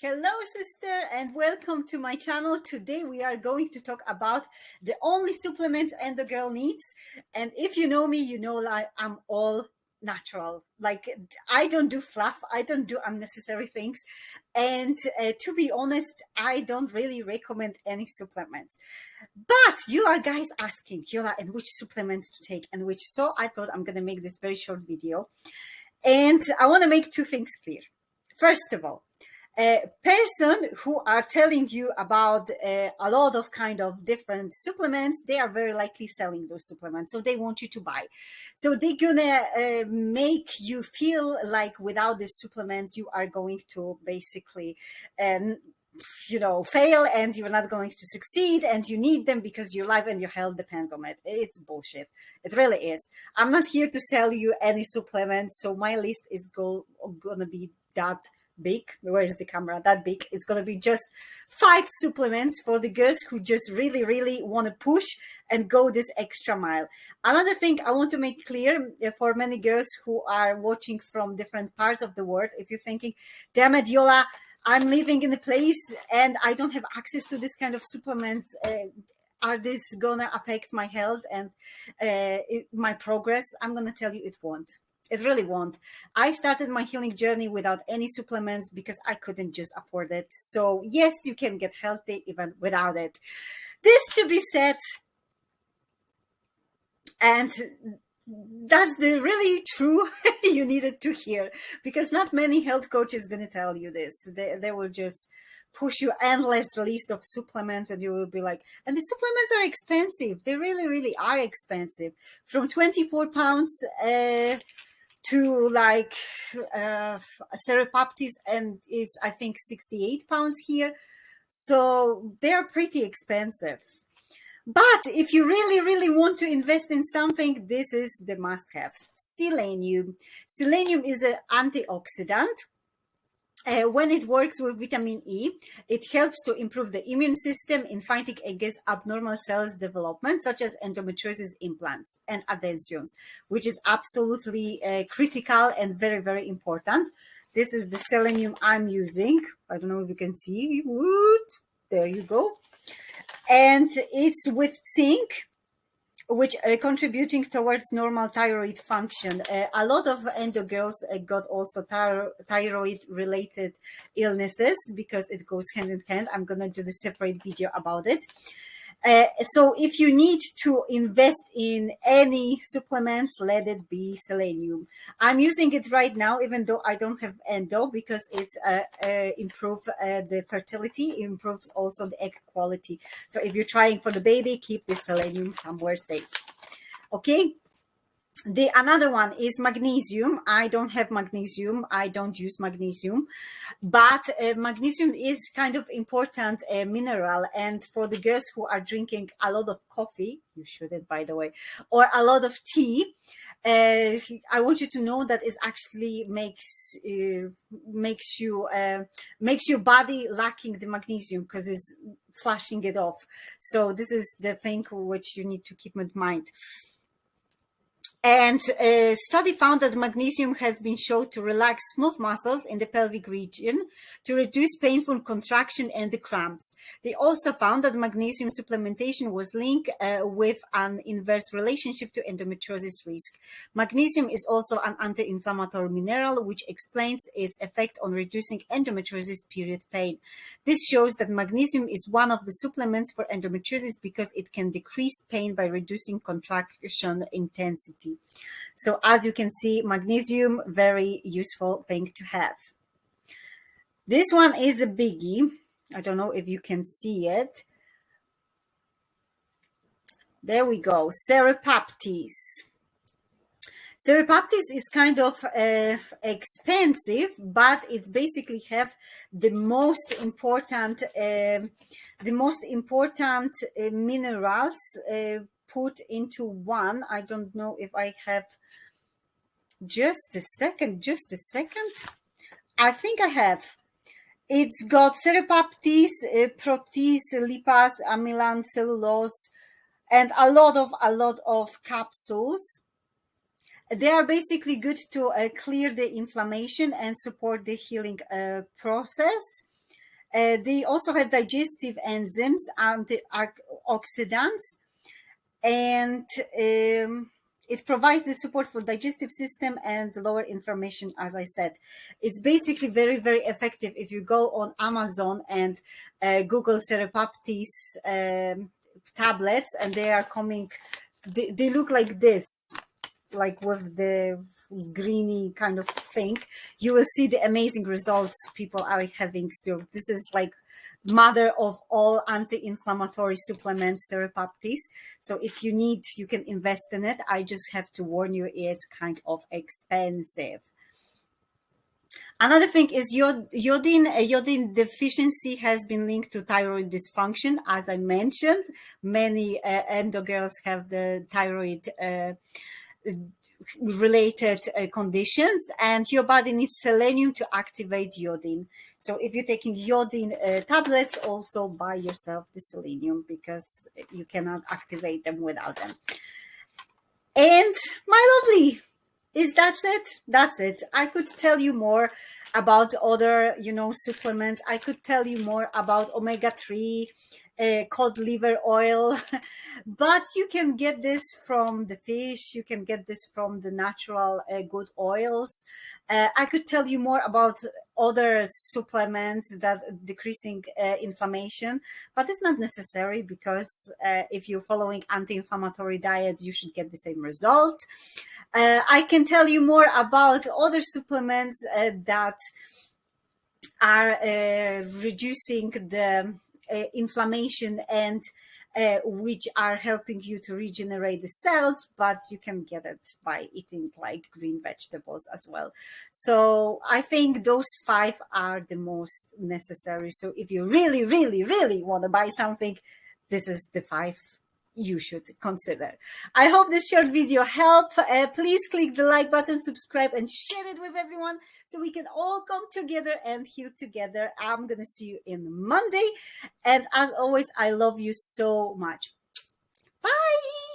Hello, sister, and welcome to my channel. Today we are going to talk about the only supplements and the girl needs. And if you know me, you know like I'm all natural. Like I don't do fluff. I don't do unnecessary things. And uh, to be honest, I don't really recommend any supplements. But you are guys asking, Yola, and which supplements to take and which. So I thought I'm going to make this very short video. And I want to make two things clear. First of all, a person who are telling you about uh, a lot of kind of different supplements they are very likely selling those supplements so they want you to buy. So they're gonna uh, make you feel like without these supplements you are going to basically um, you know fail and you're not going to succeed and you need them because your life and your health depends on it. It's bullshit. It really is. I'm not here to sell you any supplements so my list is go, gonna be that big where is the camera? That big. It's going to be just five supplements for the girls who just really really want to push and go this extra mile. Another thing i want to make clear uh, for many girls who are watching from different parts of the world if you're thinking damn it yola i'm living in a place and i don't have access to this kind of supplements uh, are this gonna affect my health and uh, it, my progress? I'm gonna tell you it won't it really won't. I started my healing journey without any supplements because I couldn't just afford it. So yes, you can get healthy even without it. This to be said, and that's the really true you needed to hear because not many health coaches going to tell you this. They, they will just push you endless list of supplements and you will be like, and the supplements are expensive. They really, really are expensive from 24 pounds, uh, to like uh, Serrapeptase and is I think 68 pounds here. So they're pretty expensive. But if you really, really want to invest in something, this is the must have. Selenium. Selenium is an antioxidant uh, when it works with vitamin E, it helps to improve the immune system in fighting against abnormal cells development, such as endometriosis implants and adhesions, which is absolutely uh, critical and very, very important. This is the selenium I'm using. I don't know if you can see. There you go. And it's with zinc which uh, contributing towards normal thyroid function. Uh, a lot of endo girls uh, got also thyroid related illnesses because it goes hand in hand. I'm going to do the separate video about it. Uh, so if you need to invest in any supplements, let it be selenium. I'm using it right now, even though I don't have endo, because it's uh, uh, improve uh, the fertility, improves also the egg quality. So if you're trying for the baby, keep the selenium somewhere safe. Okay, the another one is magnesium. I don't have magnesium. I don't use magnesium. But uh, magnesium is kind of important uh, mineral. And for the girls who are drinking a lot of coffee you shouldn't by the way or a lot of tea uh, i want you to know that it actually makes uh, makes you uh, makes your body lacking the magnesium because it's flushing it off. So this is the thing which you need to keep in mind and a study found that magnesium has been shown to relax smooth muscles in the pelvic region, to reduce painful contraction and the cramps. They also found that magnesium supplementation was linked uh, with an inverse relationship to endometriosis risk. Magnesium is also an anti-inflammatory mineral, which explains its effect on reducing endometriosis period pain. This shows that magnesium is one of the supplements for endometriosis because it can decrease pain by reducing contraction intensity. So as you can see, magnesium, very useful thing to have. This one is a biggie. I don't know if you can see it. There we go, Serrapeptase. Serrapeptase is kind of uh, expensive, but it's basically have the most important, uh, the most important uh, minerals uh, put into one. I don't know if I have just a second, just a second. I think I have. It's got serrapeptase, uh, protease, lipase, amylase, cellulase, and a lot of a lot of capsules. They are basically good to uh, clear the inflammation and support the healing uh, process. Uh, they also have digestive enzymes, antioxidants, and um, it provides the support for digestive system and lower inflammation as i said. It's basically very very effective if you go on amazon and uh, google serrapeptase um, tablets and they are coming they, they look like this like with the greeny kind of thing you will see the amazing results people are having still this is like mother of all anti-inflammatory supplements serrapeptase so if you need you can invest in it i just have to warn you it's kind of expensive Another thing is iod iodine. Iodine deficiency has been linked to thyroid dysfunction. As I mentioned, many uh, endo girls have the thyroid uh, related uh, conditions and your body needs selenium to activate iodine. So if you're taking iodine uh, tablets, also buy yourself the selenium because you cannot activate them without them. And my lovely, is that's it that's it i could tell you more about other you know supplements i could tell you more about omega-3 uh, cod liver oil. But you can get this from the fish you can get this from the natural uh, good oils. Uh, i could tell you more about other supplements that decreasing uh, inflammation but it's not necessary because uh, if you're following anti-inflammatory diets you should get the same result. Uh, i can tell you more about other supplements that are reducing the inflammation and uh, which are helping you to regenerate the cells, but you can get it by eating like green vegetables as well. So I think those five are the most necessary. So if you really, really, really want to buy something, this is the five you should consider. I hope this short video helped. Uh, please click the like button, subscribe, and share it with everyone so we can all come together and heal together. I'm going to see you in Monday. And as always, I love you so much. Bye.